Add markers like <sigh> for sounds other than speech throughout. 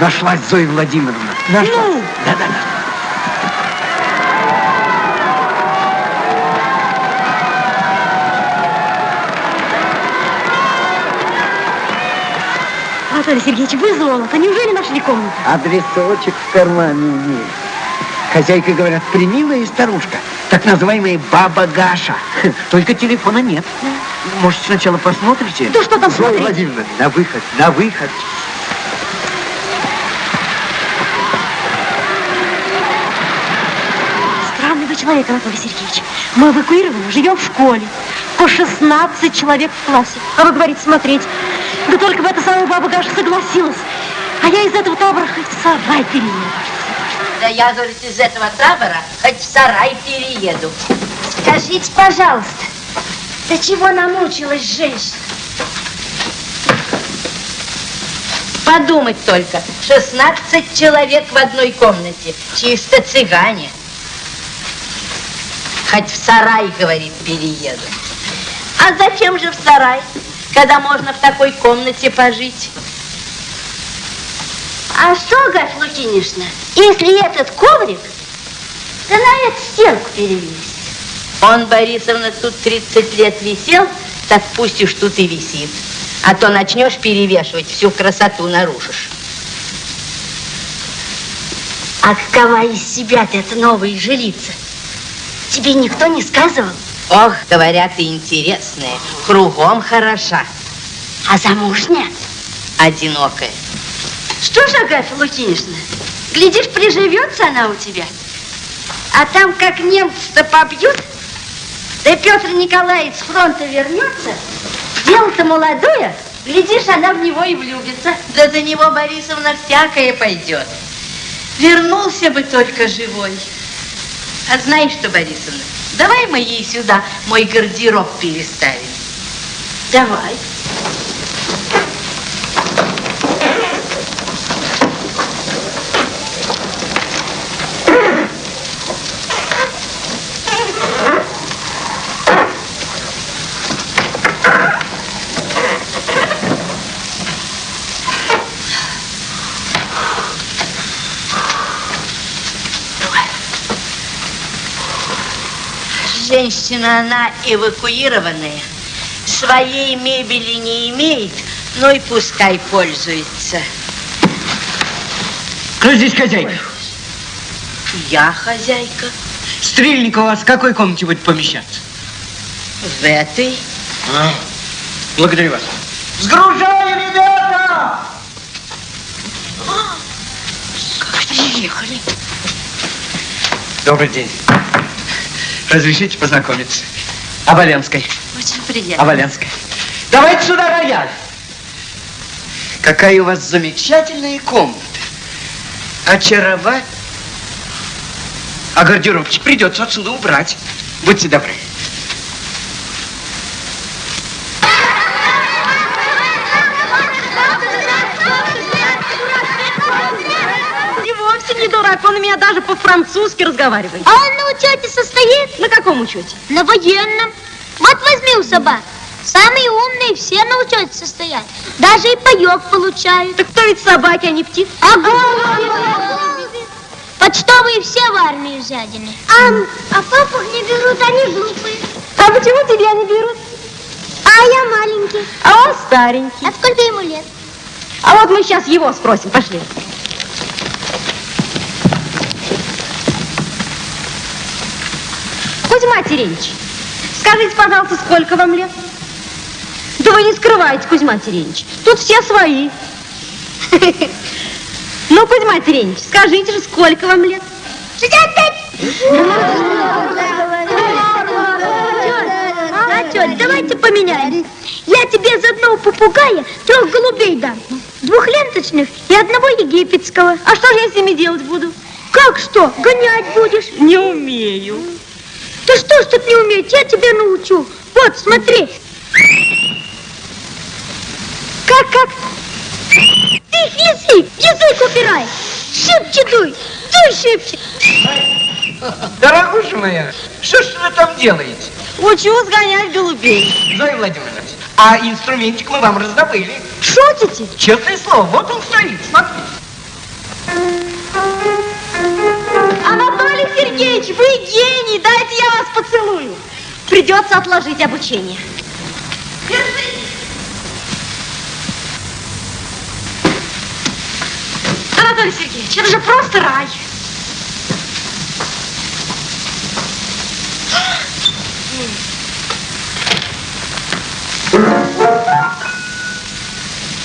Нашлась Зоя Владимировна. Нашла? Ну? Да-да-да. Анатолий Сергеевич, вы золото. Неужели нашли комнату? Адресочек в кармане имеет. Хозяйка, говорят, примилая старушка. Так называемая баба Гаша. <laughs> Только телефона нет. Может, сначала посмотрите? Да что там Зоя Владимировна, на выход, на выход. Человек, Анатолий Сергеевич. Мы эвакуированы, живем в школе. По 16 человек в классе. А вы говорите, смотреть. Да только бы эта самая баба Гаша согласилась. А я из этого табора хоть в сарай перееду. Да я, говорит, из этого табора хоть в сарай перееду. Скажите, пожалуйста, до чего намучилась женщина? Подумать только, 16 человек в одной комнате, чисто цыгане. Хоть в сарай, говорит, перееду. А зачем же в сарай, когда можно в такой комнате пожить? А что, Гафь Лукинишна, если этот коврик, да на эту стенку перевесить? Он, Борисовна, тут 30 лет висел, так пусть уж тут и висит. А то начнешь перевешивать, всю красоту нарушишь. А какова из себя-то эта новая жилица? Тебе никто не сказывал? Ох, говорят, и интересная, кругом хороша. А замужняя? Одинокая. Что ж, Агафья Лукинишна, глядишь, приживется она у тебя. А там, как немцы-то побьют, да Петр Николаевич с фронта вернется, дело-то молодое, глядишь, она в него и влюбится. Да за него, Борисовна, всякое пойдет. Вернулся бы только живой. А знаешь что, Борисовна, давай мы ей сюда мой гардероб переставим. Давай. Женщина, она эвакуированная, своей мебели не имеет, но и пускай пользуется. Кто здесь хозяйка? Я хозяйка. Стрельник у вас в какой комнате будет помещаться? В этой. А, благодарю вас. Сгружай, ребята! Как приехали. Добрый день. Разрешите познакомиться? Оболенской. Очень приятно. Оболенской. Давайте сюда рояль. Какая у вас замечательная комната. Очаровать. А гардеробчик придется отсюда убрать. Будьте добры. И вовсе не дурак, он меня даже по-французски разговаривает. А он на учете состоит? На каком учете? На военном. Вот возьми у собак. Самые умные все на учете состоят. Даже и паёк получают. Так кто ведь собаки, а не птицы? Ага. Почтовые все в армию взяли. А, а папах не берут, они глупые. А почему тебя не берут? А я маленький. А он старенький. А сколько ему лет? А вот мы сейчас его спросим, пошли. Кузьма Терентьевич, скажите, пожалуйста, сколько вам лет? Да вы не скрываете, Кузьма Терентьевич. Тут все свои. <laughs> Ну, Кузьма Терентьевич, скажите же, сколько вам лет? Шестьдесят пять. А, тетя, давайте поменяем. Я тебе из одного попугая трех голубей дам. Двухленточных и одного египетского. А что же я с ними делать буду? Как что? Гонять будешь? Не умею. Ты что ж тут не умеешь? Я тебя научу. Вот, смотри. Как, как? Ты их язык, язык убирай. Шибче дуй, дуй шибче. Дорогуша моя, что ж вы там делаете? Учу сгонять голубей. Зоя Владимировна, а инструментик мы вам раздобыли. Шутите? Честное слово, вот он стоит, смотрите. Анатолий Сергеевич, вы гений, дайте я вас поцелую. Придется отложить обучение. Анатолий Сергеевич, это же просто рай.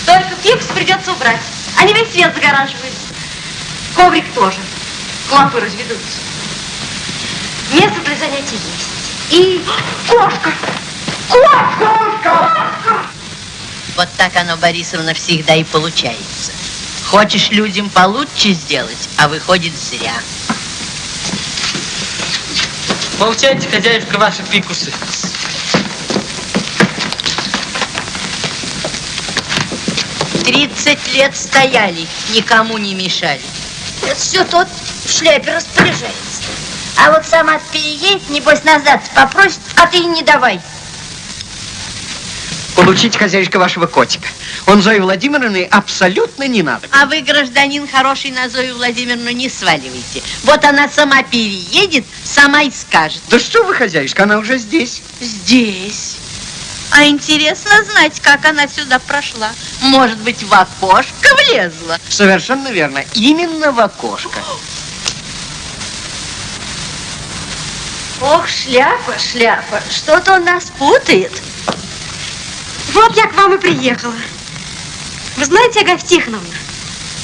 Только пипс придется убрать. Они весь свет загораживают. Коврик тоже. Клопы разведутся. Место для занятий есть. И кошка. Кошка! Вот так оно, Борисовна, всегда и получается. Хочешь людям получше сделать, а выходит зря. Получайте, хозяюшка, ваши фикусы. Тридцать лет стояли, никому не мешали. Это все тот в шляпе распоряжается. А вот сама переедет, небось, назад попросит, а ты не давай. Получить хозяюшка вашего котика. Он Зои Владимировны абсолютно не надо. А вы, гражданин хороший, на Зою Владимировну не сваливайте. Вот она сама переедет, сама и скажет. Да что вы, хозяюшка, она уже здесь. Здесь. А интересно знать, как она сюда прошла. Может быть, в окошко влезла. Совершенно верно. Именно в окошко. <gasps> <gasps> Ох, шляпа, шляпа. Что-то он нас путает. Вот я к вам и приехала. Вы знаете, Агафья Тихоновна,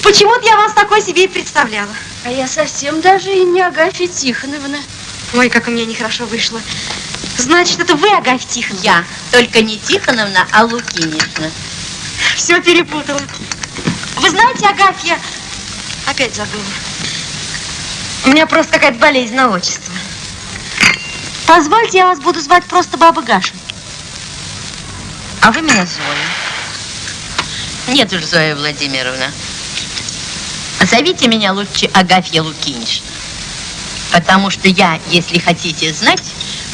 почему-то я вас такой себе и представляла. А я совсем даже и не Агафья Тихоновна. Ой, как у меня нехорошо вышло. Значит, это вы, Агафья Тихоновна? Я. Только не Тихоновна, а Лукинишна. Все перепутала. Вы знаете, Агафья... Опять забыла. У меня просто какая-то болезнь на отчество. Позвольте, я вас буду звать просто Баба Гаша. А вы меня Зоя. Нет уж, Зоя Владимировна. Зовите меня лучше Агафья Лукинишна. Потому что я, если хотите знать,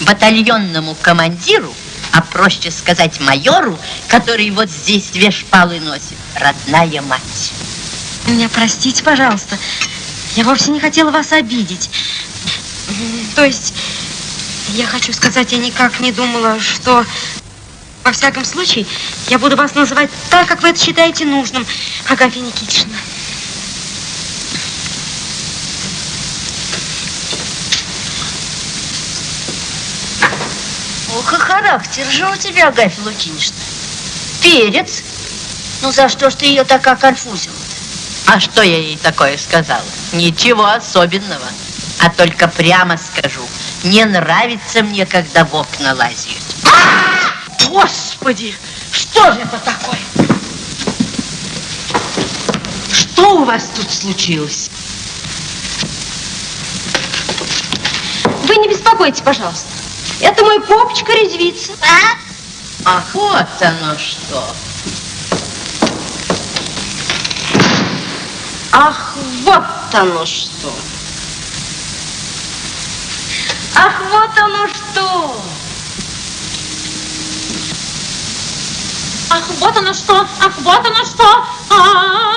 батальонному командиру, а проще сказать майору, который вот здесь две шпалы носит, родная мать. Меня простите, пожалуйста. Я вовсе не хотела вас обидеть. То есть, я хочу сказать, я никак не думала, что... Во всяком случае, я буду вас называть так, как вы это считаете нужным, Агафья Никитична. Ох, и характер же у тебя, Агафья Лукинишна. Перец. Ну, за что ж ты ее так оконфузила? А что я ей такое сказала? Ничего особенного. А только прямо скажу, не нравится мне, когда в окна лазят. Господи, что же это такое? Что у вас тут случилось? Вы не беспокойтесь, пожалуйста. Это мой попочка резвится. Ах, вот оно что. Ах, вот оно что. Ах, вот оно что! Ах, вот оно что! Ах, вот оно что! А-а-а!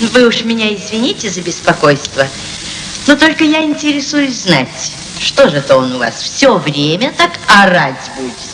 Вы уж меня извините за беспокойство, но только я интересуюсь знать, что же это он у вас все время так орать будет?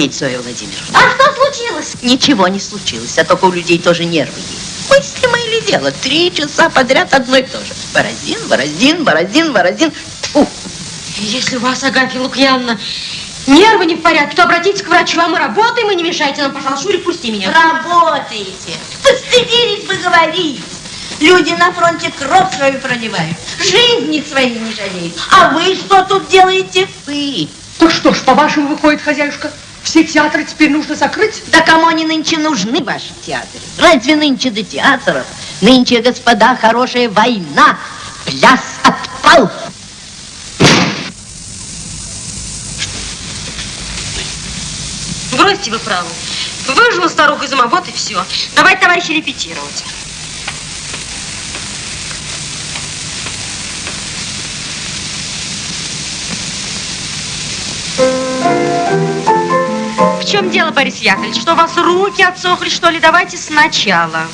Иметь, Зоя Владимировна. А что случилось? Ничего не случилось, а только у людей тоже нервы есть. Мыслимое ли дело? Три часа подряд одно и то же. Борозин, Борозин, Борозин, Борозин. Тьфу. Если у вас, Агафья Лукьяновна, нервы не в порядке, то обратитесь к врачу, а мы работаем, и не мешайте нам, пожалуйста. Шурик, пусти меня. Работаете. Постыдились бы говорить. Люди на фронте кровь свою проливают, жизни свои не жалеют. А вы что тут делаете? Вы. Ну что ж, по-вашему, выходит, хозяюшка, все театры теперь нужно закрыть? Да кому они нынче нужны, ваши театры? Разве нынче до театров? Нынче, господа, хорошая война. Пляс отпал. Бросьте вы праву. Выжила старуха из ума, вот и все. Давайте, товарищи, репетировать. В чем дело, Борис Яковлевич? Что у вас руки отсохли, что ли? Давайте сначала.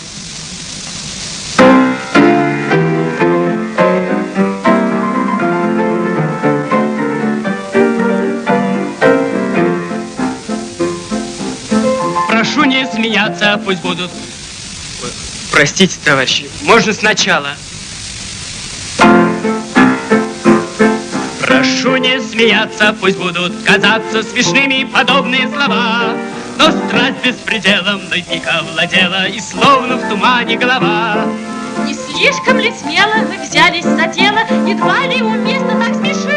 Прошу не смеяться, пусть будут... Простите, товарищи, можно сначала. Прошу не смеяться, пусть будут казаться смешными подобные слова. Но страсть беспределом наверняка владела, и словно в тумане голова. Не слишком ли смело вы взялись за дело, едва ли уместно так смешить?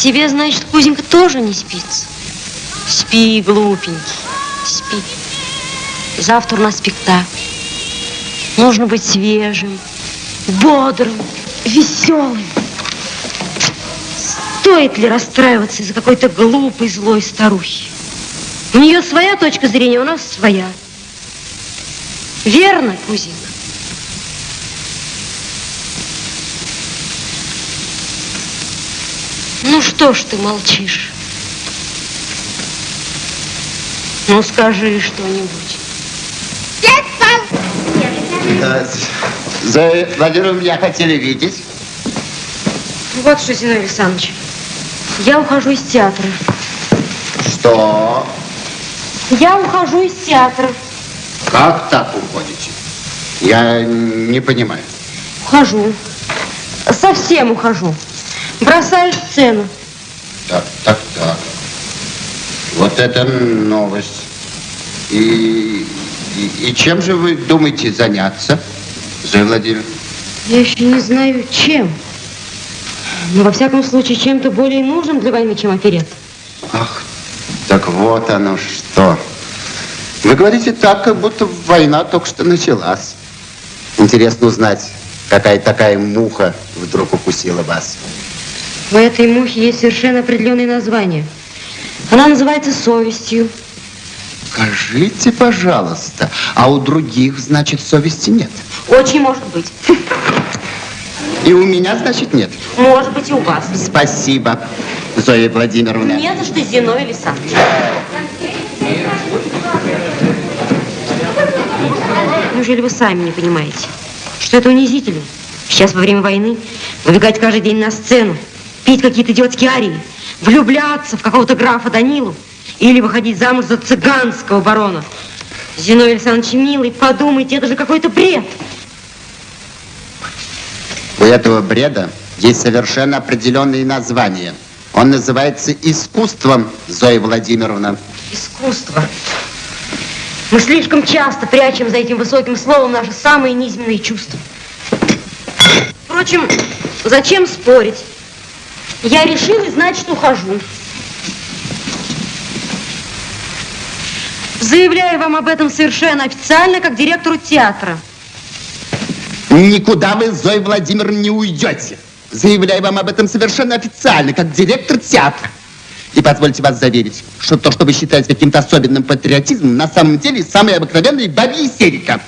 Тебе, значит, Кузенька тоже не спится? Спи, глупенький, спи. Завтра у нас спектакль. Нужно быть свежим, бодрым, веселым. Стоит ли расстраиваться из-за какой-то глупой, злой старухи? У нее своя точка зрения, у нас своя. Верно, Кузенька? Ну что ж ты молчишь? Ну скажи что-нибудь. Да, Зоя Владимировна, меня хотели видеть. Вот что, Зиновий Александрович, я ухожу из театра. Что? Я ухожу из театра. Как так уходите? Я не понимаю. Ухожу. Совсем ухожу. Бросаю сцену. Так, так, так. Вот это новость. И, и, и чем же вы думаете заняться, Зоя Владимировна? Я еще не знаю, чем. Но, во всяком случае, чем-то более нужным для войны, чем оперет. Ах, так вот оно что. Вы говорите так, как будто война только что началась. Интересно узнать, какая такая муха вдруг укусила вас. У этой мухи есть совершенно определенное название. Она называется совестью. Скажите, пожалуйста, а у других, значит, совести нет? Очень может быть. И у меня, значит, нет? Может быть и у вас. Спасибо, Зоя Владимировна. Не за что, Зиновий Александрович. Неужели вы сами не понимаете, что это унизительно? Сейчас во время войны выбегать каждый день на сцену, петь какие-то идиотские арии, влюбляться в какого-то графа Данилу или выходить замуж за цыганского барона. Зиновий Александрович, милый, подумайте, это же какой-то бред. У этого бреда есть совершенно определенные названия. Он называется искусством, Зоя Владимировна. Искусство. Мы слишком часто прячем за этим высоким словом наши самые низменные чувства. Впрочем, зачем спорить? Я решил и значит ухожу. Заявляю вам об этом совершенно официально, как директору театра. Никуда вы, Зоя Владимировна, не уйдете. Заявляю вам об этом совершенно официально, как директор театра. И позвольте вас заверить, что то, что вы считаете каким-то особенным патриотизмом, на самом деле самая обыкновенная бабья истерика.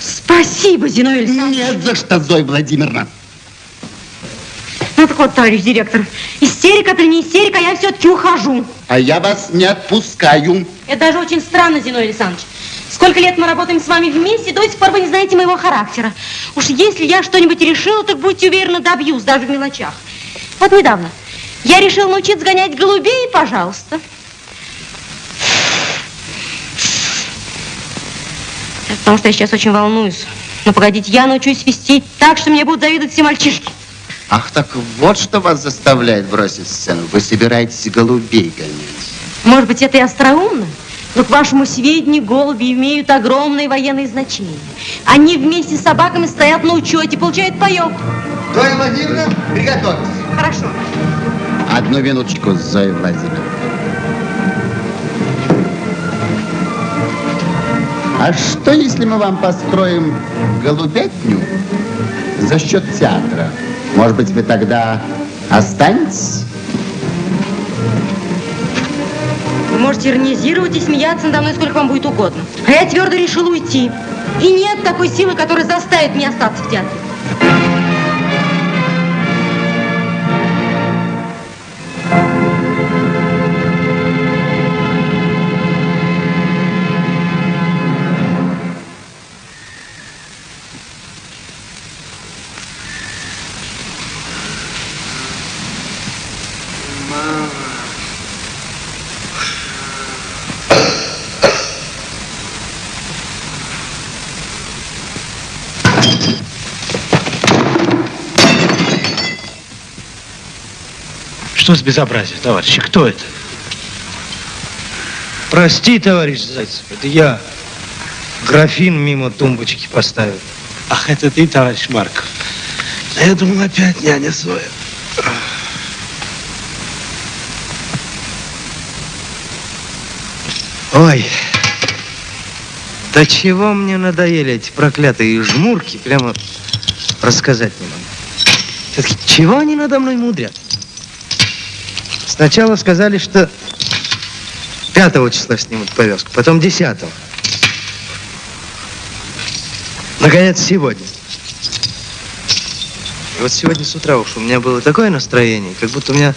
Спасибо, Зиновий Александрович. Нет за что, Зоя Владимировна. Вот, товарищ директор, истерика это не истерика, я все-таки ухожу. А я вас не отпускаю. Это даже очень странно, Зиновий Александрович. Сколько лет мы работаем с вами вместе, до сих пор вы не знаете моего характера. Уж если я что-нибудь решила, так будьте уверены, добьюсь, даже в мелочах. Вот недавно я решил научиться гонять голубей, пожалуйста. Это потому что я сейчас очень волнуюсь. Но погодите, я научусь свистеть так, что мне будут завидовать все мальчишки. Ах, так вот что вас заставляет бросить сцену. Вы собираетесь голубей гонять. Может быть, это и остроумно, но к вашему сведению голуби имеют огромное военное значение. Они вместе с собаками стоят на учете, получают паёк. Зоя Владимировна, приготовьтесь. Хорошо. Одну минуточку, Зоя Владимировна. А что, если мы вам построим голубятню за счет театра? Может быть, вы тогда останетесь? Вы можете иронизировать и смеяться надо мной сколько вам будет угодно. А я твердо решил уйти. И нет такой силы, которая заставит меня остаться в театре. Что с безобразие, товарищи? Кто это? Прости, товарищ Зайцев, это я графин мимо тумбочки поставил. Ах, это ты, товарищ Марков. Я думал, опять няня своя. Ой, да чего мне надоели эти проклятые жмурки, прямо рассказать не могу. Чего они надо мной мудрят? Сначала сказали, что пятого числа снимут повязку, потом десятого. Наконец, сегодня. И вот сегодня с утра уж у меня было такое настроение, как будто у меня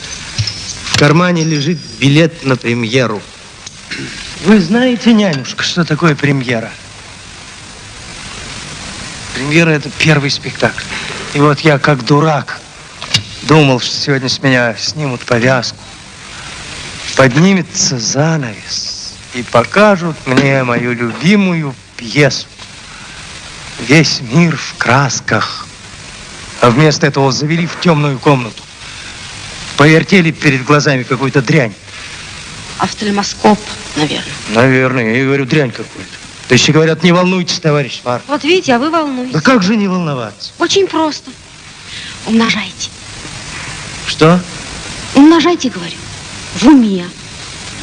в кармане лежит билет на премьеру. Вы знаете, нянюшка, что такое премьера? Премьера – это первый спектакль. И вот я, как дурак, думал, что сегодня с меня снимут повязку. Поднимется занавес и покажут мне мою любимую пьесу. Весь мир в красках. А вместо этого завели в темную комнату. Повертели перед глазами какую-то дрянь. Офтальмоскоп, наверное. Наверное, я и говорю, дрянь какую-то. То еще говорят, не волнуйтесь, товарищ Фар. Вот видите, а вы волнуетесь. Да как же не волноваться? Очень просто. Умножайте. Что? Умножайте, говорю. В уме.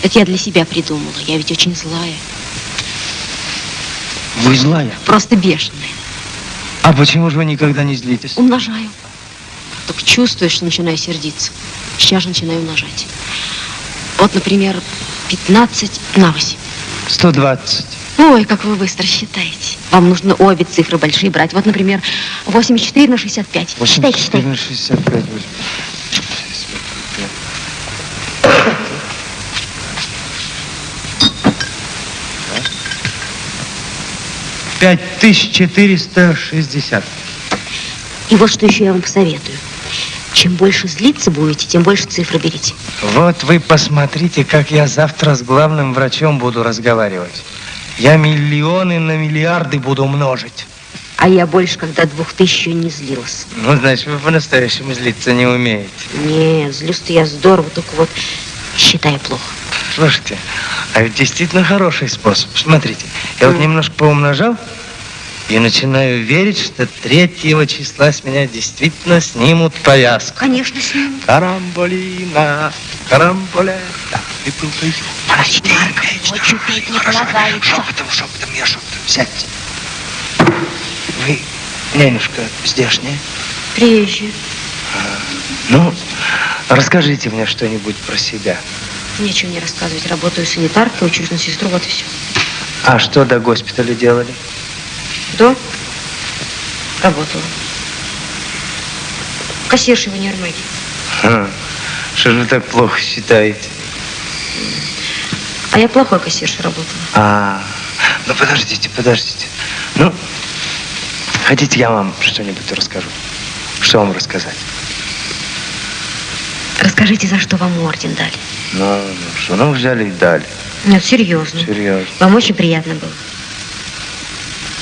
Это я для себя придумала. Я ведь очень злая. Вы злая. Просто бешеная. А почему же вы никогда не злитесь? Умножаю. Только чувствую, что начинаю сердиться. Сейчас же начинаю умножать. Вот, например, 15 на 8. 120. Ой, как вы быстро считаете. Вам нужно обе цифры большие брать. Вот, например, 84 на 65. Считайте, 84 считайте. на 65. Пять тысяч четыреста шестьдесят. И вот что еще я вам посоветую. Чем больше злиться будете, тем больше цифры берите. Вот вы посмотрите, как я завтра с главным врачом буду разговаривать. Я миллионы на миллиарды буду множить. А я больше, когда двух тысяч не злилась. Ну, значит, вы по-настоящему злиться не умеете. Нет, злюсь-то я здорово, только вот считаю плохо. Слушайте, а ведь действительно хороший способ. Смотрите, я вот немножко поумножал и начинаю верить, что третьего числа с меня действительно снимут повязку. Конечно, с ним. Карамболина, карамболета, и был бы ю. Подождите, Марк, очень петь не полагается. Шепотом, шепотом, я шепотом. Сядьте. Вы, нянюшка, здешняя? Приезжие. Ну, расскажите мне что-нибудь про себя. Нечего не рассказывать. Работаю санитаркой, учусь на сестру, вот и все. А что до госпиталя делали? До? Работала. Кассиршей в универмаге. Ха, Что же вы так плохо считаете? А я плохой кассиршей работала. А, ну подождите, подождите. Ну, хотите, я вам что-нибудь расскажу? Что вам рассказать? Расскажите, за что вам орден дали? Ну, ну что, ну взяли и дали. Нет, серьезно. Серьезно. Вам очень приятно было.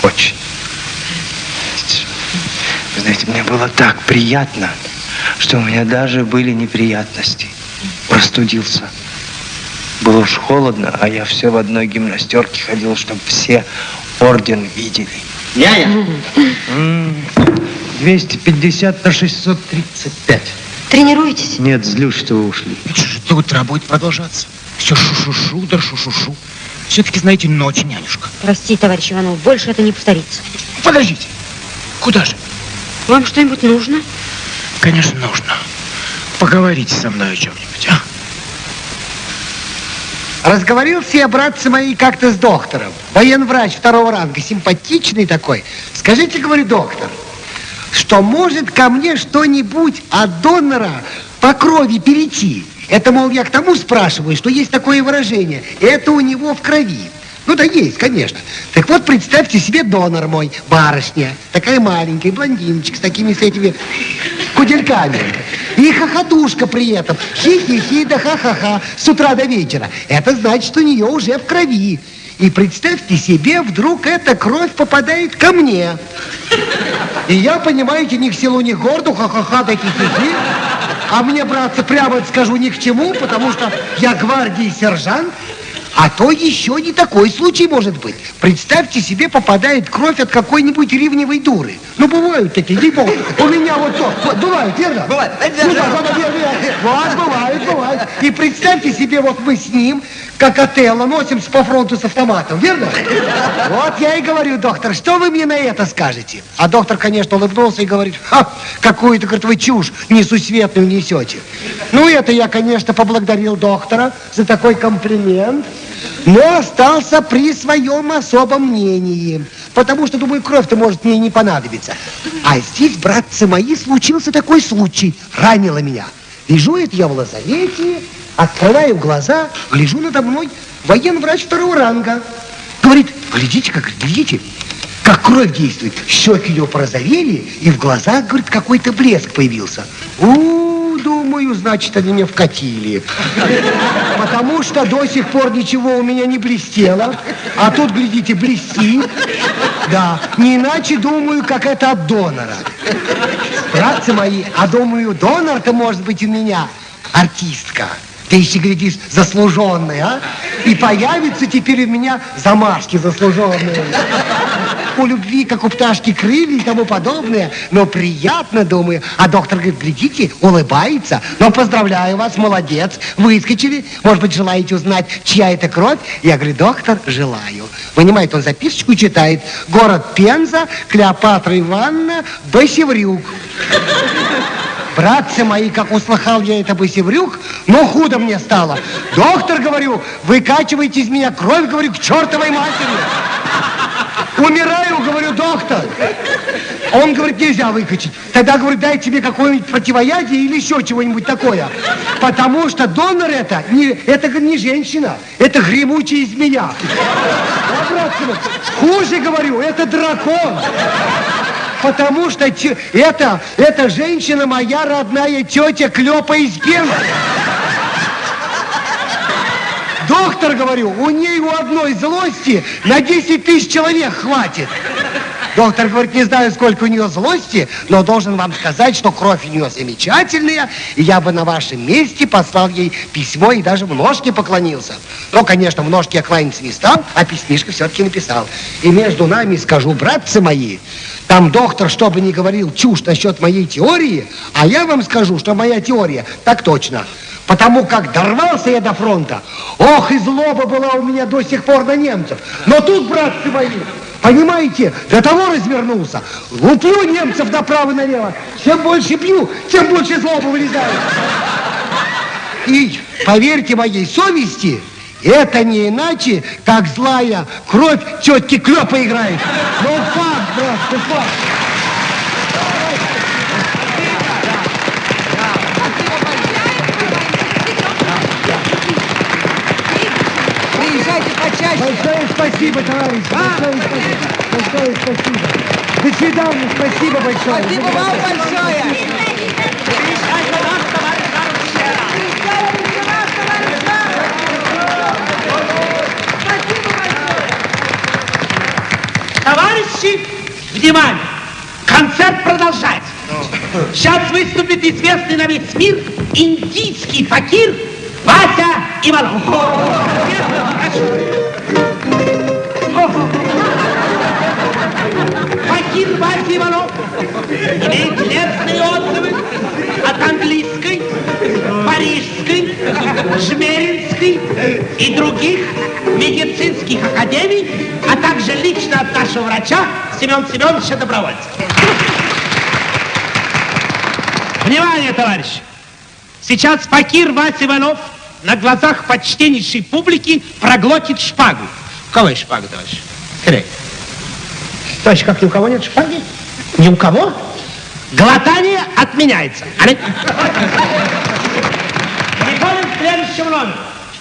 Очень. Вы знаете, мне было так приятно, что у меня даже были неприятности. Простудился. Было уж холодно, а я все в одной гимнастерке ходил, чтобы все орден видели. Няня, М, 250 на 635. Тренируетесь? Нет, злюсь, что вы ушли. что же до утра будет продолжаться? Все шу-шу-шу, да шу-шу-шу. Все-таки, знаете, ночь, нянюшка. Простите, товарищ Иванов, больше это не повторится. Подождите. Куда же? Вам что-нибудь нужно? Конечно, нужно. Поговорите со мной о чем-нибудь, а? Разговорился я, братцы мои, как-то с доктором. Военврач второго ранга, симпатичный такой. Скажите, говорю, доктор, что может ко мне что-нибудь от донора по крови перейти? Это, мол, я к тому спрашиваю, что есть такое выражение. Это у него в крови. Ну да есть, конечно. Так вот, представьте себе донор мой, барышня, такая маленькая, блондиночка с такими с этими кудельками. И хохотушка при этом. Хи-хи-хи, да ха-ха-ха, с утра до вечера. Это значит, что у нее уже в крови. И представьте себе, вдруг эта кровь попадает ко мне. И я, понимаете, ни к селу, ни к городу, ха-ха-ха, да хи-хи-хи. А мне, братцы, прямо скажу ни к чему, потому что я гвардии сержант, а то еще не такой случай может быть. Представьте себе, попадает кровь от какой-нибудь ривневой дуры. Ну, бывают такие, ей богу. У меня вот то. Вот, верно? Бывает. Ну, да, да, да, верно. Вот, бывает, бывает. И представьте себе, вот мы с ним как Отелло, носимся по фронту с автоматом, верно? Вот я и говорю, доктор, что вы мне на это скажете? А доктор, конечно, улыбнулся и говорит, Ха, какую-то, говорит, вы чушь несусветную несете. Ну, это я, конечно, поблагодарил доктора за такой комплимент, но остался при своем особом мнении. Потому что, думаю, кровь-то может мне не понадобиться. А здесь, братцы мои, случился такой случай. Ранило меня. Лежу я в лазарете, открываю глаза, гляжу надо мной военврач второго ранга. Говорит, глядите, как, глядите, как кровь действует. Щеки ее порозовели, и в глазах, говорит, какой-то блеск появился. У, думаю, значит, они меня вкатили. Потому что до сих пор ничего у меня не блестело. А тут, глядите, блестит. Да, не иначе, думаю, как это от донора. Братцы мои, а думаю, донор-то может быть у меня артистка. Ты еще, глядишь, заслуженная, а? И появятся теперь у меня замашки заслуженные. У любви, как у пташки, крылья и тому подобное. Но приятно, думаю. А доктор говорит, глядите, улыбается. Но поздравляю вас, молодец. Выскочили. Может быть, желаете узнать, чья это кровь? Я говорю, доктор, желаю. Вынимает он записочку и читает. Город Пенза, Клеопатра Ивановна, Басеврюк. Братцы мои, как услыхал я это бысеврюк, ну худо мне стало. Доктор, говорю, выкачивайте из меня кровь, говорю, к чертовой матери. Умираю, говорю, доктор. Он говорит, нельзя выкачать. Тогда, говорит, дай тебе какое-нибудь противоядие или еще чего-нибудь такое. Потому что донор это, не, это не женщина, это гремучая змея. А, братцы мои, хуже, говорю, это дракон. Потому что те- это, это женщина моя родная тетя Клёпа из Пензы. Доктор, говорю, у ней у одной злости на 10 тысяч человек хватит. Доктор говорит, не знаю, сколько у нее злости, но должен вам сказать, что кровь у нее замечательная, и я бы на вашем месте послал ей письмо и даже в ножке поклонился. Но, конечно, в ножке я кланяться не стал, а письмишко все-таки написал. И между нами скажу, братцы мои, там доктор, что бы ни говорил, чушь насчет моей теории, а я вам скажу, что моя теория так точно. Потому как дорвался я до фронта, ох, и злоба была у меня до сих пор на немцев. Но тут, братцы мои, понимаете, до того развернулся, луплю немцев направо-налево. Чем больше пью, тем больше злоба вылезает. И поверьте моей совести, это не иначе, как злая кровь тетки Клёпа играет. Ну, Приезжайте почаще. Большое спасибо, товарищ. Большое спасибо. Большое спасибо. До свидания. Спасибо большое. Спасибо вам большое. Товарищи, внимание! Концерт продолжается. Сейчас выступит известный на весь мир индийский факир Вася Иванов. Факир Вася Иванов имеет лестные отзывы от английской, парижской, жмеринской и других медицинских академий, а также лично от нашего врача Семена Семеновича Добровольца. Внимание, товарищи! Сейчас факир Вася Иванов на глазах почтеннейшей публики проглотит шпагу. У кого есть шпага, товарищ? Скорее. Товарищ, как ни у кого нет шпаги? Ни у кого? Глотание отменяется. Али? Следующему номеру.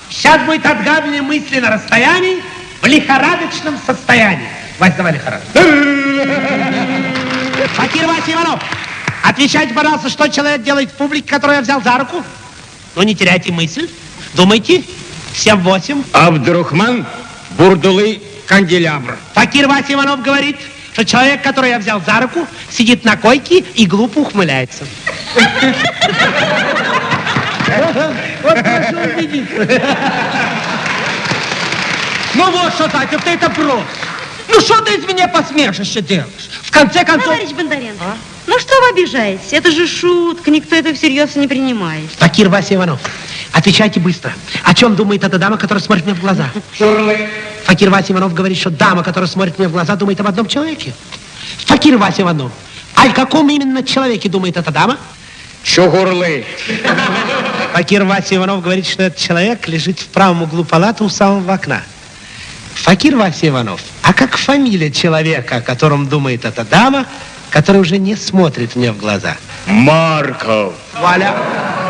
Сейчас будет отгадывание мысли на расстоянии в лихорадочном состоянии. Вась, давай лихорадочно. <laughs> Факир Вася Иванов, отвечайте, пожалуйста, что человек делает в публике, которую я взял за руку? Ну, не теряйте мысль. Думайте. Всем восемь. Абдурахман Бурдулы Канделябр. Факир Вася Иванов говорит, что человек, который я взял за руку, сидит на койке и глупо ухмыляется. <laughs> Вот прошу убедиться. Ну вот что, Татя, ты это просто. Ну что ты из меня посмешище делаешь? В конце концов... Товарищ Бондаренко, ну что вы обижаетесь? Это же шутка, никто это всерьез не принимает. Факир Вася Иванов, Отвечайте быстро. О чем думает эта дама, которая смотрит мне в глаза? Шурлы. Факир Вася Иванов говорит, что дама, которая смотрит мне в глаза, думает об одном человеке. Факир Вася Иванов. А о каком именно человеке думает эта дама? Чугурлы. Факир Вася Иванов говорит, что этот человек лежит в правом углу палаты у самого окна. Факир Вася Иванов, а как фамилия человека, о котором думает эта дама, которая уже не смотрит мне в глаза? Марков. Валя.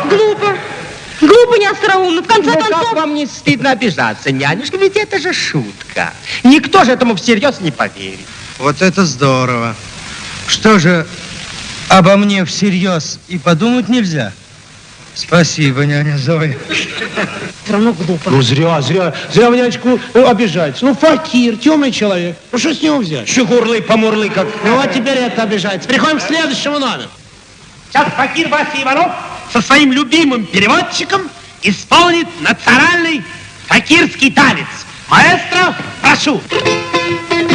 Глупо. Глупо, не остроумно. В конце Ну, концов... как вам не стыдно обижаться, нянюшка? Ведь это же шутка. Никто же этому всерьез не поверит. Вот это здорово. Что же, обо мне всерьез и подумать нельзя? Спасибо, няня Зоя. Все равно глупо. Ну, зря, зря, зря вы нянечку ну, обижаете. Ну, факир, темный человек. Ну, что с него взять? Чугурлы, помурлы, как... Ну, вот теперь это обижается. Переходим к следующему номеру. Сейчас факир Вася Иванов со своим любимым переводчиком исполнит национальный факирский танец. Маэстро, прошу. Одну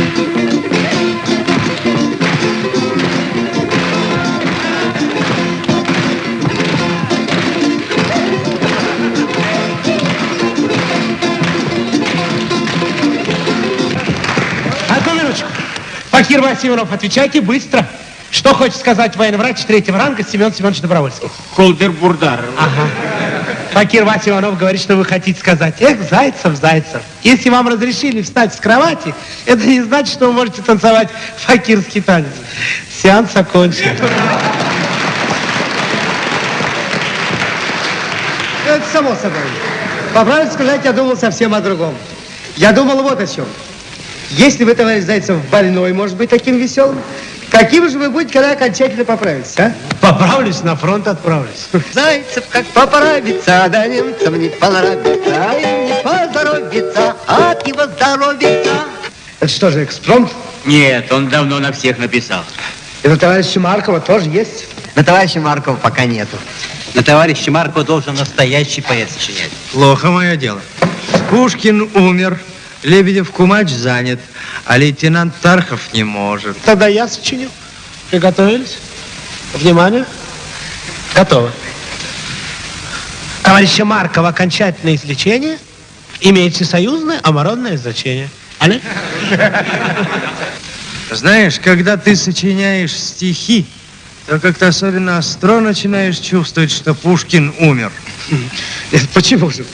Факир Вася Иванов, отвечайте быстро. Что хочет сказать военный врач третьего ранга Семен Семенович Добровольский? Холдер-бурдар. Ага. Факир Вася Иванов говорит, что вы хотите сказать. Эх, Зайцев, Зайцев. Если вам разрешили встать с кровати, это не значит, что вы можете танцевать факирский танец. Сеанс окончен. Это само собой. По правде сказать, я думал совсем о другом. Я думал вот о чем. Если вы, товарищ Зайцев, больной, может быть, таким веселым, каким же вы будете, когда окончательно поправитесь, а? Поправлюсь, на фронт отправлюсь. Зайцев как поправится, да немцам не понравится, а им не поздоровится, от его здоровится. Это что же, экспромт? Нет, он давно на всех написал. И на товарища Маркова тоже есть? На товарища Маркова пока нету. На товарища Маркова должен настоящий поэт сочинять. Плохо мое дело. Пушкин умер, Лебедев Кумач занят, а лейтенант Тархов не может. Тогда я сочиню. Приготовились? Внимание. Готово. Товарища Маркова окончательное излечение имеет всесоюзное омородное значение. Али? Знаешь, когда ты сочиняешь стихи, то как-то особенно остро начинаешь чувствовать, что Пушкин умер. <laughs> Почему же?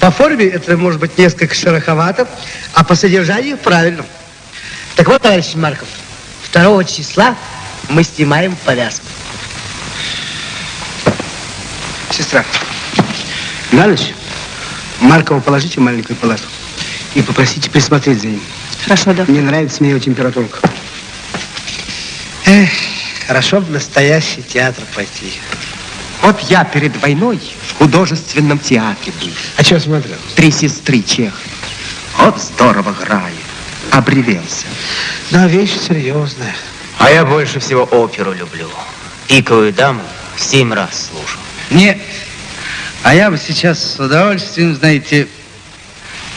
По форме это может быть несколько шероховато, а по содержанию правильно. Так вот, товарищ Марков, 2 числа мы снимаем повязку. Сестра, на ночь Маркова положите в маленькую палату и попросите присмотреть за ним. Хорошо, да. Мне нравится мне его температурка. Эх, хорошо бы в настоящий театр пойти. Вот я перед войной художественном театре был. А что смотрел? Три сестры Чех. Вот здорово играли. Обревелся. Да, вещь серьезная. А я больше всего оперу люблю. Пиковую даму семь раз слушал. Не, а я бы сейчас с удовольствием, знаете,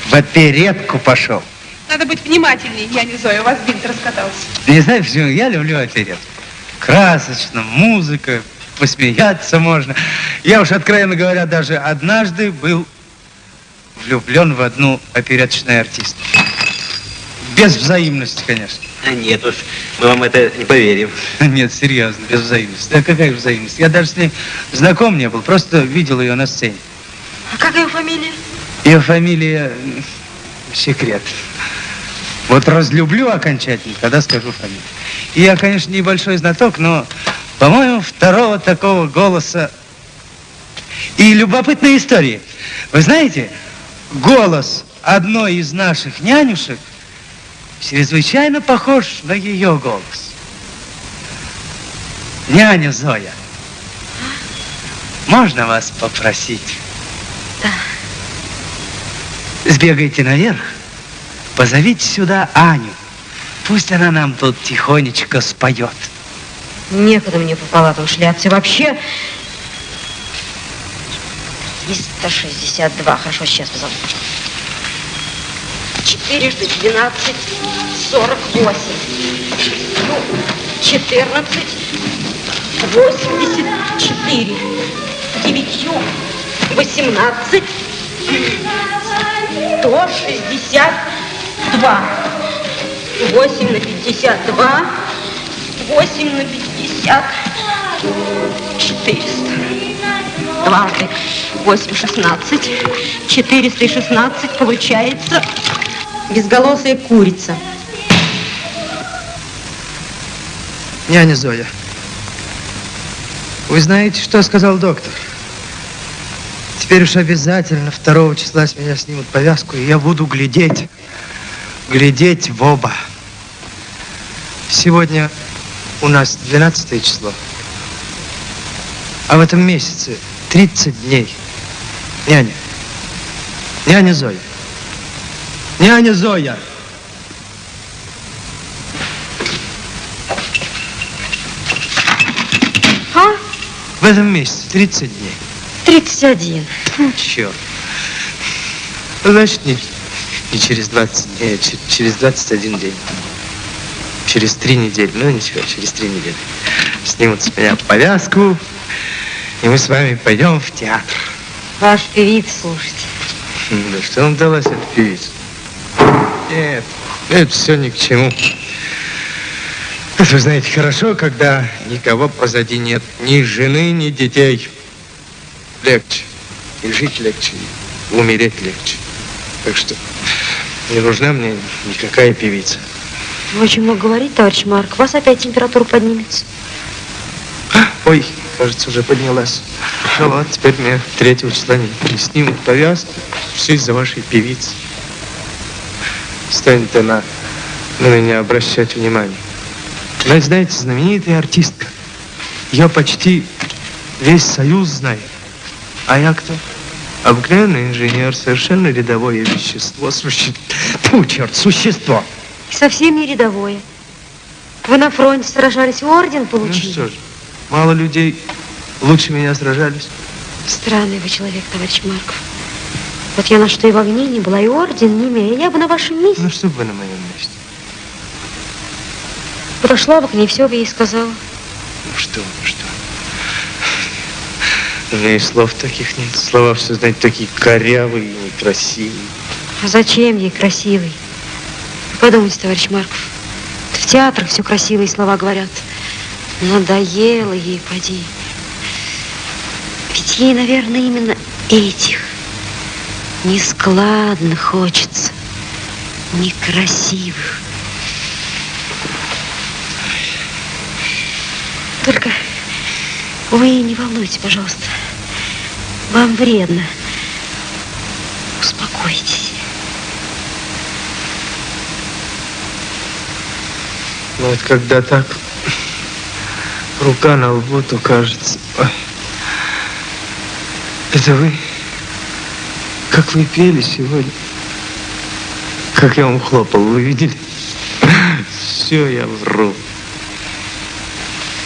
в оперетку пошел. Надо быть внимательнее, я не Зоя, у вас бинт раскатался. Не знаю почему, я люблю оперетку. Красочно, музыка, посмеяться можно. Я уж, откровенно говоря, даже однажды был влюблен в одну опереточную артистку. Без взаимности, конечно. А нет уж, мы вам это не поверим. <laughs> Нет, серьезно, без взаимности. Да какая же взаимность? Я даже с ней знаком не был, просто видел ее на сцене. А как ее фамилия? Ее фамилия секрет. Вот разлюблю окончательно, когда скажу фамилию. И я, конечно, небольшой знаток, но, по-моему, второго такого голоса. И любопытная история. Вы знаете, голос одной из наших нянюшек чрезвычайно похож на ее голос. Няня Зоя, можно вас попросить? Сбегайте наверх, позовите сюда Аню. Пусть она нам тут тихонечко споет. Некогда мне по палатам шляться. Вообще... 362. Хорошо, сейчас позову. 4 жды 12, 48. Ну, 14, 84. Девятью 18, 162. 8 на 52, 8 на 50, 400. Дважды 8, 16, 416 получается безголосая курица. Няня Зоя, вы знаете, что сказал доктор? Теперь уж обязательно 2 числа с меня снимут повязку, и я буду глядеть, глядеть в оба. Сегодня у нас 12 число, а в этом месяце 30 дней. Няня, няня Зоя, няня Зоя. А? В этом месяце 30 дней. 31. Ну, черт. Значит, не, не через 20 дней, а че- через 21 день. Через три недели. Ну, ничего, через три недели. Снимут с меня повязку, и мы с вами пойдем в театр. Ваш певиц, слушайте. М, Да что вам далась эта певица? Нет, это все ни к чему. Это вы знаете хорошо, когда никого позади нет. Ни жены, ни детей. Легче. И жить легче, и умереть легче. Так что не нужна мне никакая певица. Вы очень много говорите, товарищ Марк. У вас опять температура поднимется. Ой, кажется, уже поднялась. Ну ладно, теперь мне 3 числа не, не снимут повязку. Все из-за вашей певицы. Станет она на меня обращать внимание. Она, знаете, знаменитая артистка. Ее почти весь союз знает. А я кто? Обыкновенный инженер, совершенно рядовое вещество, суще... Тьфу, черт, существо. Совсем не рядовое. Вы на фронте сражались, орден Ну получили. что ж, мало людей лучше меня сражались. Странный вы человек, товарищ Марков. Вот я на что и в огне не была, и орден не имею. Я бы на вашем месте Ну что бы вы на моем месте? подошла бы к ней, все бы ей сказала. Ну что, ну что? У меня и слов таких нет. Слова все, знаете, такие корявые и некрасивые. А зачем ей красивый? Подумайте, товарищ Марков. В театрах все красивые слова говорят. Надоело ей, поди. Ведь ей, наверное, именно этих нескладно хочется, некрасивых. Только вы не волнуйтесь, пожалуйста. Вам вредно. Успокойтесь. Но вот когда так рука на лбу, то кажется... ой, Это вы? Как вы пели сегодня? Как я вам хлопал, вы видели? Все, я вру.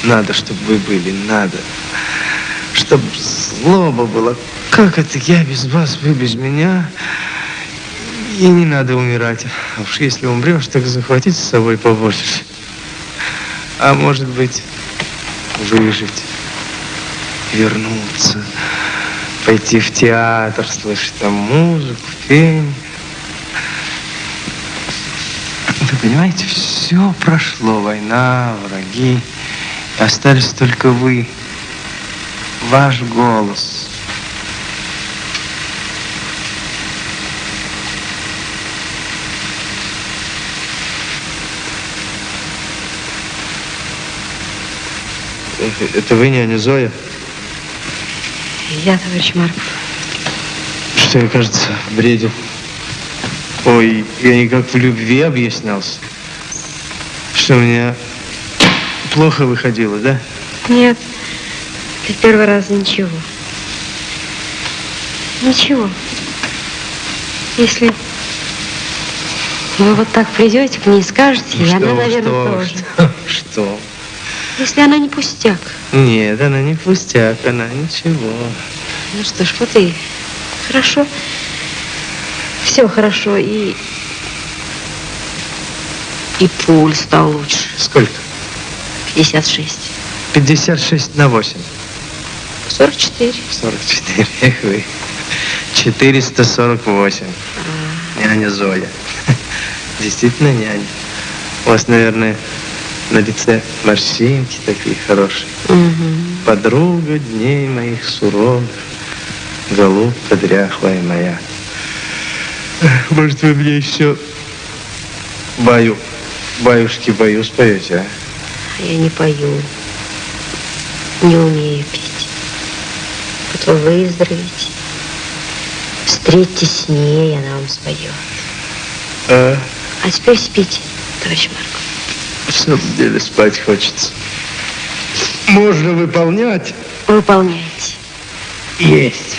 Надо, чтобы вы были, надо. Чтобы злоба была. Как это я без вас, вы без меня? И не надо умирать. А уж если умрешь, так захватить с собой побольше. А может быть, выжить, вернуться, пойти в театр, слышать там музыку, пение. Вы понимаете, все прошло, война, враги. Остались только вы, ваш голос. Это вы, няня Зоя? Я, товарищ Марков. Что я, кажется, бредил. Ой, я никак в любви объяснялся. Что у меня плохо выходило, да? Нет, ты первый раз ничего. Ничего. Если вы вот так придете к ней и скажете, и она, Ну что, наверное, что, тоже. <laughs> Что? что? Если она не пустяк. Нет, она не пустяк, она ничего. Ну что ж, вот и хорошо. Все хорошо, и... И пульс стал лучше. Сколько? 56. 56 на 8. 44. 44. Эх вы. 448. Няня Зоя. <laughs> Действительно няня. У вас, наверное, на лице морщинки такие хорошие. Подруга дней моих суровых, голубка дряхлая моя. Может, вы мне еще баю, баюшки баю споете, а? Я не пою. Не умею петь. Вот вы выздоровеете. Встретитесь с ней, она вам споет. А, А теперь спите, товарищ Марк. В самом деле спать хочется. Можно выполнять? Выполняйте. Есть.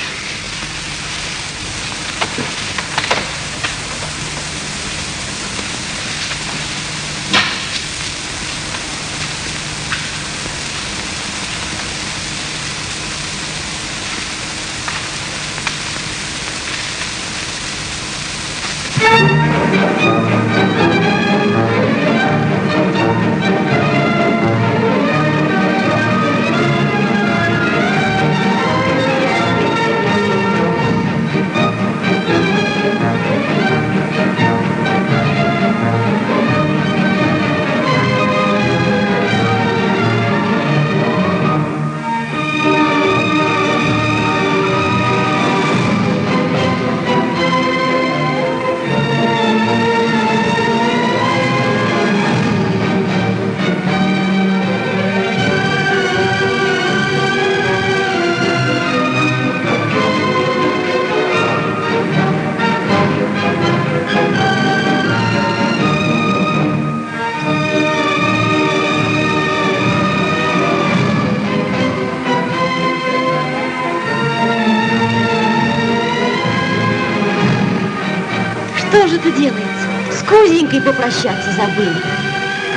Делается? С Кузенькой попрощаться забыли.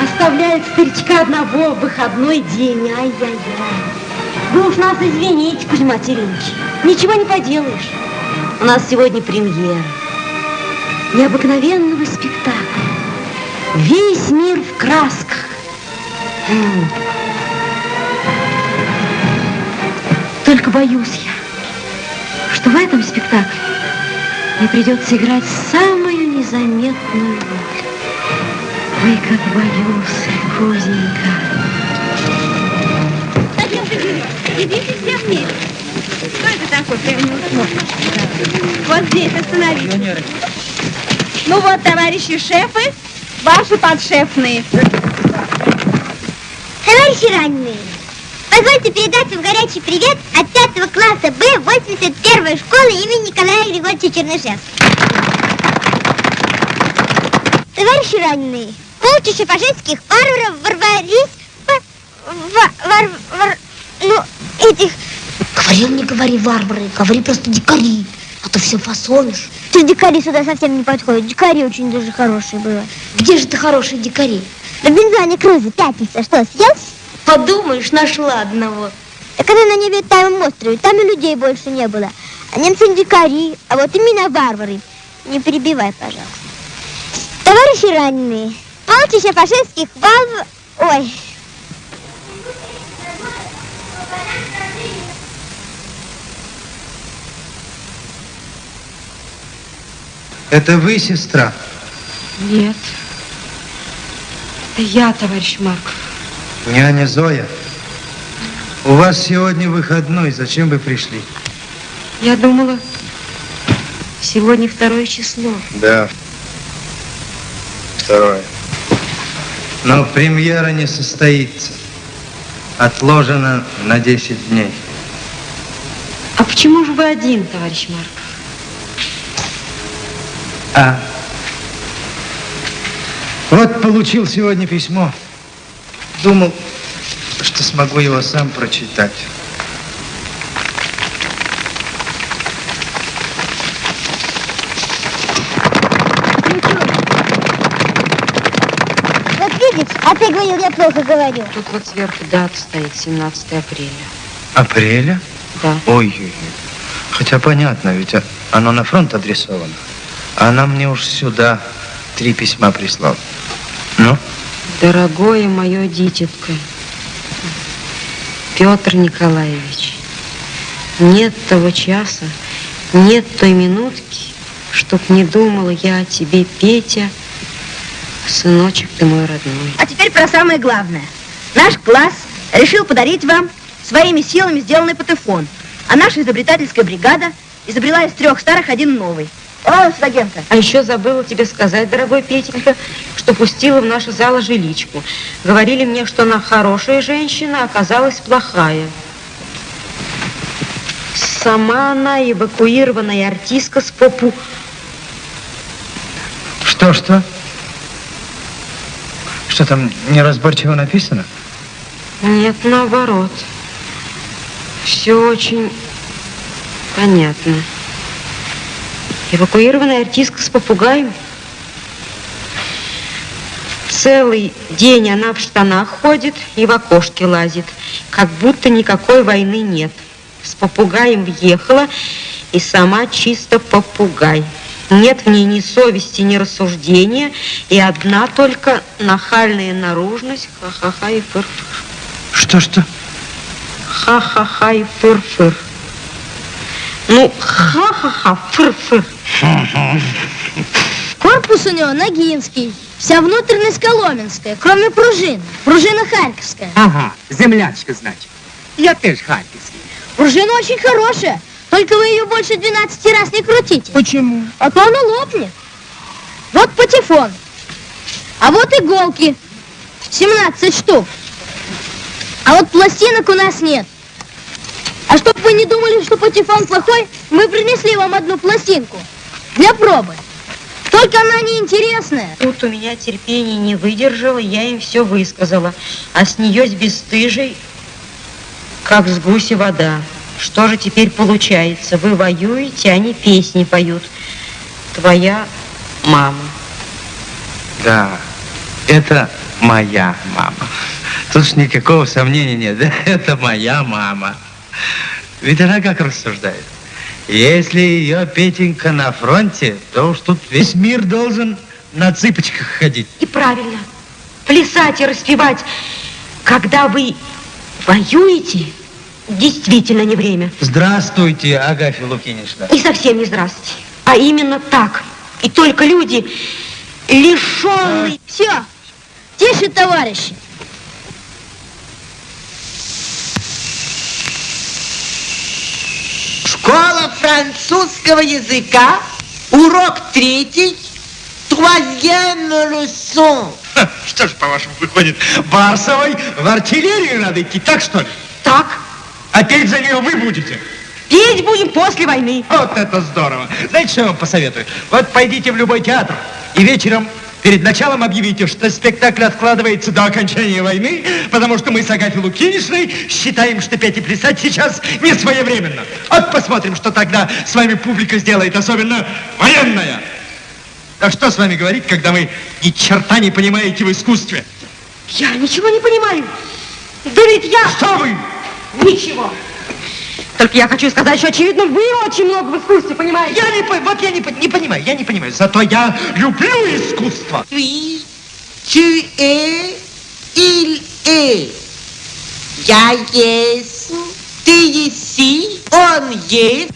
Оставляет старичка одного в выходной день. Ай-яй-яй. Вы уж нас извините, Кузьма Терентьевич. Ничего не поделаешь. У нас сегодня премьера. Необыкновенного спектакля. Весь мир в красках. Только боюсь я, что в этом спектакле мне придется играть самую незаметную роль. Ой, как боюсь, Кузенька. Идите все вместе. Что это такое? Прям не усмотришь. Вот здесь остановитесь. Ну вот, товарищи шефы, ваши подшефные. Товарищи раненые, позвольте передать вам горячий привет от 5 класса Б 81 школы имени Николая Григорьевича Чернышевского. Товарищи раненые, полчища фашистских варваров ворвались в... вар- вар- ну, этих... Говорил, не говори варвары, говори просто дикари, а то все фасонишь. Что дикари сюда совсем не подходят. Дикари очень даже хорошие бывают. Где же ты хорошие дикари? На бензоне Круза пятница. Что, съел? Подумаешь, нашла одного. Так она на необитаемом острове. Там и людей больше не было. А немцы не дикари, а вот именно варвары. Не перебивай, пожалуйста. Товарищи раненые, полчища фашистских валв... Ой. Это вы, сестра? Нет. Это я, товарищ Марков. Няня Зоя, у вас сегодня выходной, зачем вы пришли? Я думала, сегодня второе число. Да. Второе. Но премьера не состоится. Отложена на 10 дней. А почему же вы один, товарищ Марков? А. Вот получил сегодня письмо. Думал, что смогу его сам прочитать. Вот видишь, а ты говорил, я плохо говорю. Тут вот сверху дата стоит, 17 апреля. Апреля? Да. Ой-ой-ой. Хотя понятно, ведь оно на фронт адресовано. А она мне уж сюда три письма прислала. Ну? Дорогое мое дитятко, Петр Николаевич, Нет того часа, нет той минутки, чтоб не думала я о тебе, Петя, сыночек ты мой родной. А теперь про самое главное. Наш класс решил подарить вам своими силами сделанный патефон. А наша изобретательская бригада изобрела из трех старых один новый. О, студентка. А еще забыла тебе сказать, дорогой Петенька, что пустила в нашу зала жиличку. Говорили мне, что она хорошая женщина, а оказалась плохая. Сама она эвакуированная артистка с попу. Что-что? Что там неразборчиво написано? Нет, наоборот. Все очень понятно. Эвакуированная артистка с попугаем. Целый день она в штанах ходит и в окошке лазит, как будто никакой войны нет. С попугаем въехала и сама чисто попугай. Нет в ней ни совести, ни рассуждения, и одна только нахальная наружность, ха-ха-ха и фыр-фыр. Что-что? Ха-ха-ха и фыр-фыр. Ну, ха-ха-ха, фыр-фыр. Корпус у него ногинский, вся внутренность коломенская, кроме пружин. Пружина харьковская. Ага, землячка, значит. Я тоже харьковский. Пружина очень хорошая, только вы ее больше 12 раз не крутите. Почему? А то она лопнет. Вот патефон. А вот иголки. 17 штук. А вот пластинок у нас нет. А чтоб вы не думали, что патефон плохой, мы принесли вам одну пластинку. Для пробы. Только она неинтересная. Тут у меня терпение не выдержало, я им все высказала. А с нее с бесстыжей, как с гуси вода. Что же теперь получается? Вы воюете, они песни поют. Твоя мама. Да, это моя мама. Тут ж никакого сомнения нет. <laughs> Да, это моя мама. Ведь она как рассуждает? Если ее Петенька на фронте, то уж тут весь мир должен на цыпочках ходить. И правильно. Плясать и распевать, когда вы воюете, действительно не время. Здравствуйте, Агафья Лукинична. И совсем не здравствуйте. А именно так. И только люди, лишенные... Все, тише, товарищи. Школа французского языка, урок третий, troisième leçon. Что ж, по-вашему, выходит, Барсовой в артиллерию надо идти, так что ли? Так. А петь за нее вы будете? Петь будем после войны. Вот это здорово. Знаете, что я вам посоветую? Вот пойдите в любой театр и вечером перед началом объявите, что спектакль откладывается до окончания войны, потому что мы с Агафьей Лукиничной считаем, что петь и плясать сейчас не своевременно. Вот посмотрим, что тогда с вами публика сделает, особенно военная. Так что с вами говорить, когда вы ни черта не понимаете в искусстве? Я ничего не понимаю. Да ведь я... Что вы? Ничего. Только я хочу сказать, что, очевидно, вы очень много в искусстве понимаете. Я не, по- вот я не, не понимаю, я не понимаю. Зато я люблю искусство. Oui, tu es, il est. Я есть, ты еси, он есть.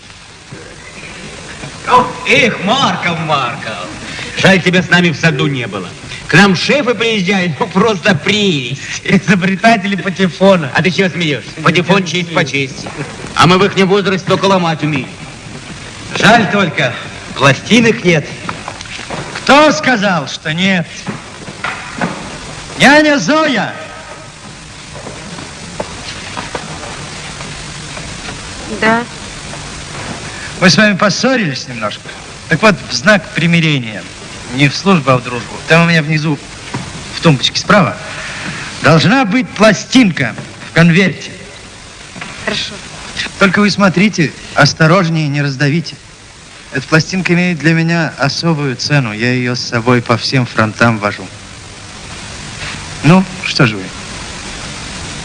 Эх, Марков, Марков. Жаль, тебя с нами в саду не было. К нам шефы приезжают, ну просто прелесть. Изобретатели патефона. А ты чего смеешься? Патефон честь по чести. А мы в их возрасте только ломать умеем. Жаль только, пластинок нет. Кто сказал, что нет? Няня Зоя! Да. Мы с вами поссорились немножко. Так вот, в знак примирения, не в службу, а в дружбу, там у меня внизу, в тумбочке справа, должна быть пластинка в конверте. Хорошо. Только вы смотрите, осторожнее, не раздавите. Эта пластинка имеет для меня особую цену. Я ее с собой по всем фронтам вожу. Ну, что же вы?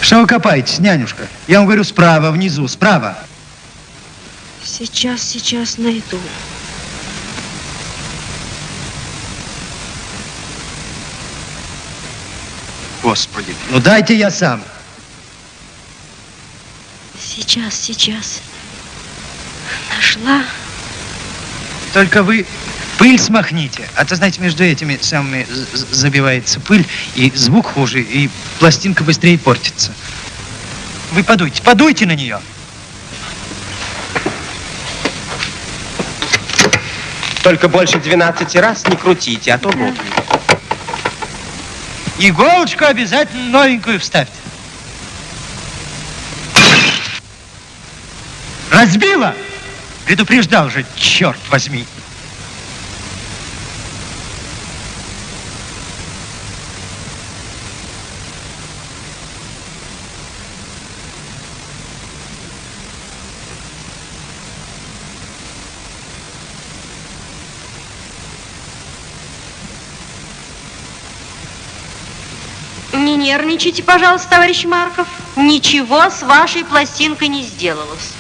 Что вы копаетесь, нянюшка? Я вам говорю, справа, внизу, справа. Сейчас, сейчас найду. Господи. Ну дайте я сам. Сейчас, сейчас. Нашла. Только вы пыль смахните. А то, знаете, между этими самыми забивается пыль, и звук хуже, и пластинка быстрее портится. Вы подуйте, подуйте на нее. Только больше 12 раз не крутите, а то лопнет. Да. Иголочку обязательно новенькую вставьте. Разбила! Предупреждал же, черт возьми. нервничайте, пожалуйста, товарищ Марков. Ничего с вашей пластинкой не сделалось.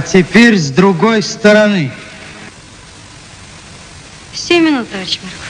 Теперь с другой стороны. Семь минут, товарищ Марков.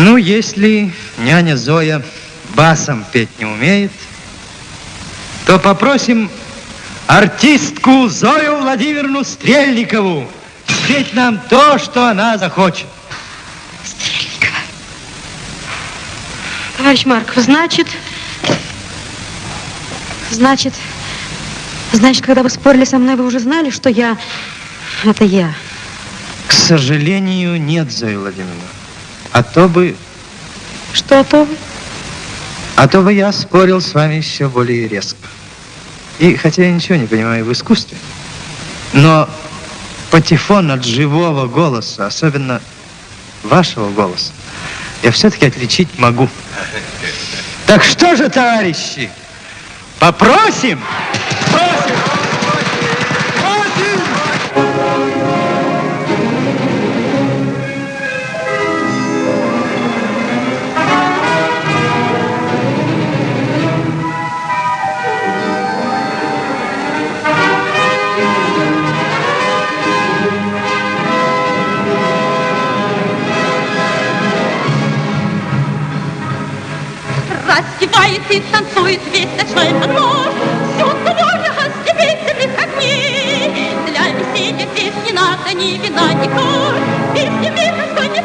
Ну, если няня Зоя басом петь не умеет, то попросим артистку Зою Владимировну Стрельникову спеть нам то, что она захочет. Товарищ Марков, значит... Значит... Значит, когда вы спорили со мной, вы уже знали, что я... Это я. К сожалению, нет, Зоя Владимировна. А то бы... Что то вы? А то бы я спорил с вами еще более резко. И хотя я ничего не понимаю в искусстве, но патефон от живого голоса, особенно вашего голоса, я все-таки отличить могу. Так что же, товарищи, попросим? Просим! Веселья здесь не надо ни вина, ни кор, Песни мира не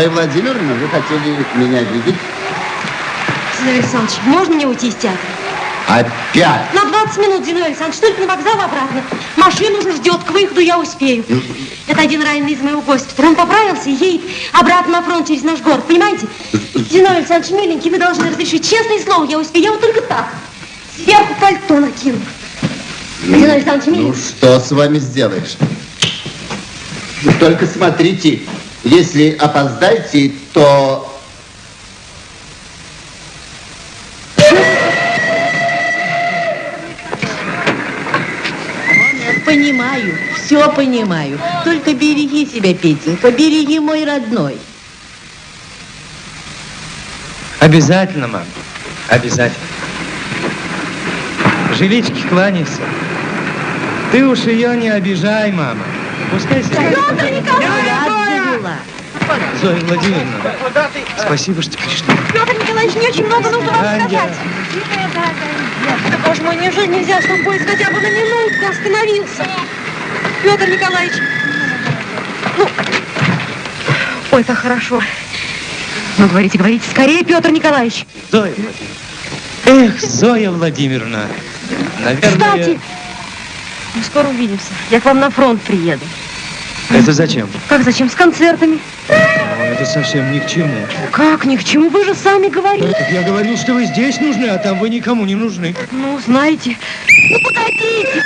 Зоя Владимировна, вы хотели меня видеть? Зиновий Александрович, можно мне уйти из театра? Опять? На 20 минут, Зиновий Александрович, только на вокзал обратно. Машина уже ждет, к выходу я успею. Это один раненый из моего госпиталя. Он поправился и едет обратно на фронт через наш город, понимаете? Зиновий Александрович, миленький, вы должны разрешить. Честное слово, я успею. Я вот только так. Сверху пальто накину. Зиновий Александрович, Ну миленький. что с вами сделаешь? Только смотрите, если опоздаете, то... Понимаю, все понимаю. Только береги себя, Петенька, береги мой родной. Обязательно, мам. Обязательно. Жилички кланяйся. Ты уж ее не обижай, мама. Пускай себя... Петр Николаевич! Зоя Владимировна, спасибо, что пришли. Петр Николаевич, мне очень много нужно вам сказать. Да, боже мой, неужели нельзя, чтобы поезд хотя бы на минутку остановился? Петр Николаевич, ну, ой, как хорошо. Ну, говорите, говорите, скорее, Петр Николаевич. Зоя Владимировна. Эх, Зоя Владимировна. Наверное... Кстати, мы скоро увидимся. Я к вам на фронт приеду. Это зачем? Как, зачем? С концертами. Это совсем ни к чему. Как, ни к чему, вы же сами говорили. Так я говорил, что вы здесь нужны, а там вы никому не нужны. Ну, знаете, ну, погодите.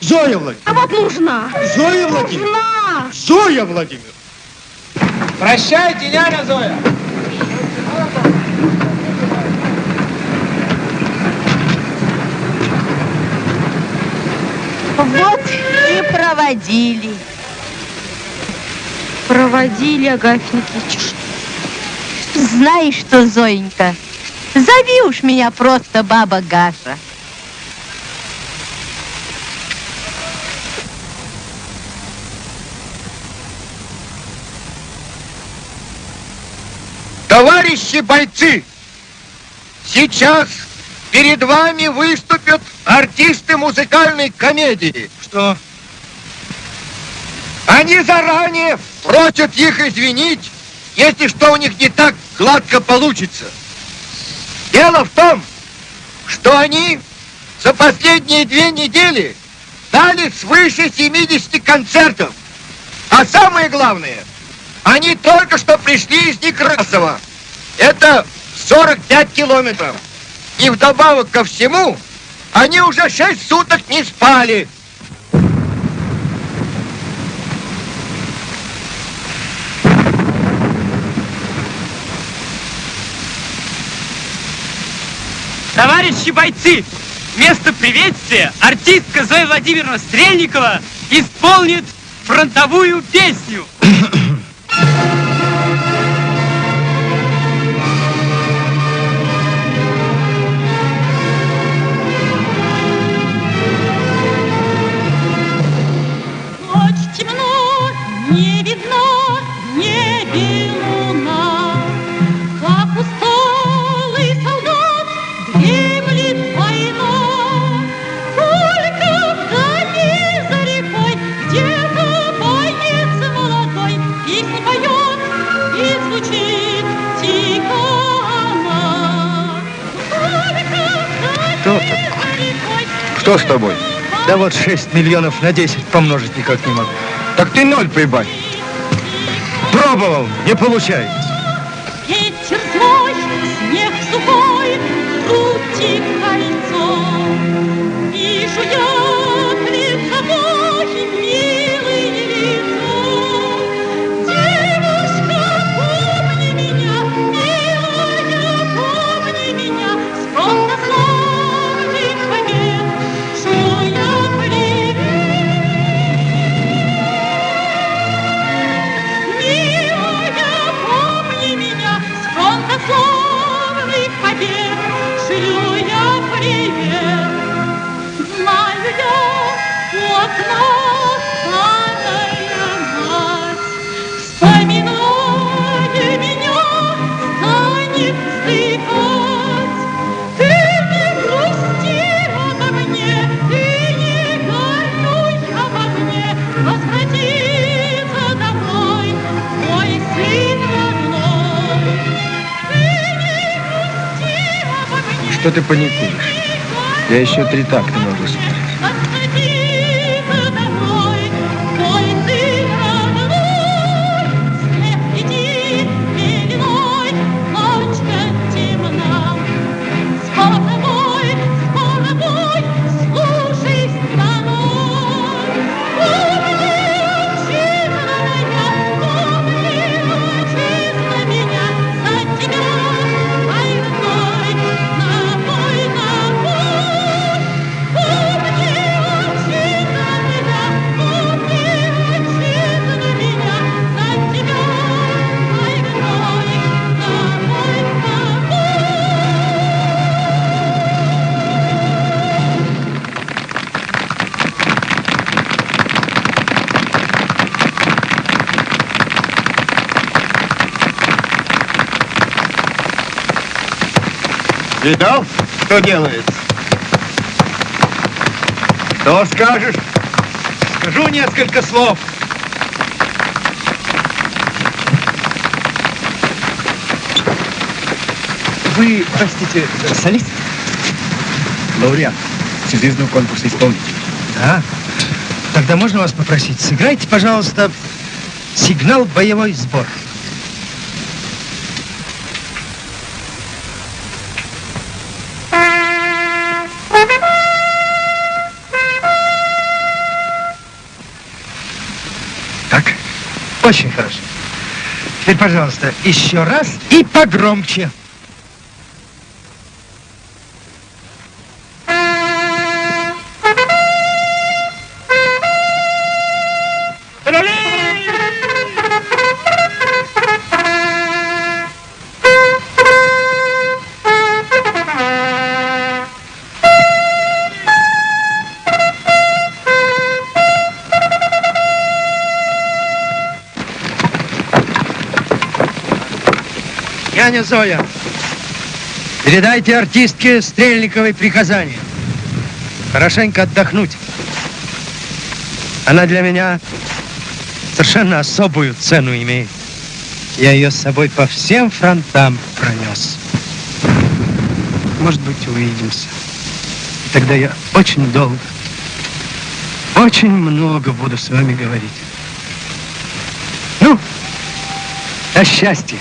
Зоя Владимировна! А вот нужна. Зоя Владимировна! Нужна. Зоя Владимировна! Прощайте, няня Зоя. Вот проводили. Проводили, Агафья Никитич. Знаешь что, Зоенька, зови уж меня просто баба Гаша. Товарищи бойцы, сейчас перед вами выступят артисты музыкальной комедии. Что? Они заранее просят их извинить, если что у них не так гладко получится. Дело в том, что они за последние две недели дали свыше 70 концертов. А самое главное, они только что пришли из Некрасова. Это 45 километров. И вдобавок ко всему, они уже 6 суток не спали. Товарищи бойцы, вместо приветствия артистка Зоя Владимировна Стрельникова исполнит фронтовую песню. <coughs> Что с тобой? Да вот 6 миллионов на 10 помножить никак не могу. Так ты ноль прибавь. Пробовал, не получается. Еще три такта могу спеть. Несколько слов. Вы, простите, солист? Лауреат всезвездного конкурса исполнителей. Да? Тогда можно вас попросить, сыграйте, пожалуйста, сигнал «Боевой сбор». Очень хорошо. Теперь, пожалуйста, еще раз и погромче. Няня Зоя, передайте артистке Стрельниковой приказание. Хорошенько отдохнуть. Она для меня совершенно особую цену имеет. Я ее с собой по всем фронтам пронес. Может быть, увидимся. Тогда я очень долго, очень много буду с вами говорить. Ну, о счастье.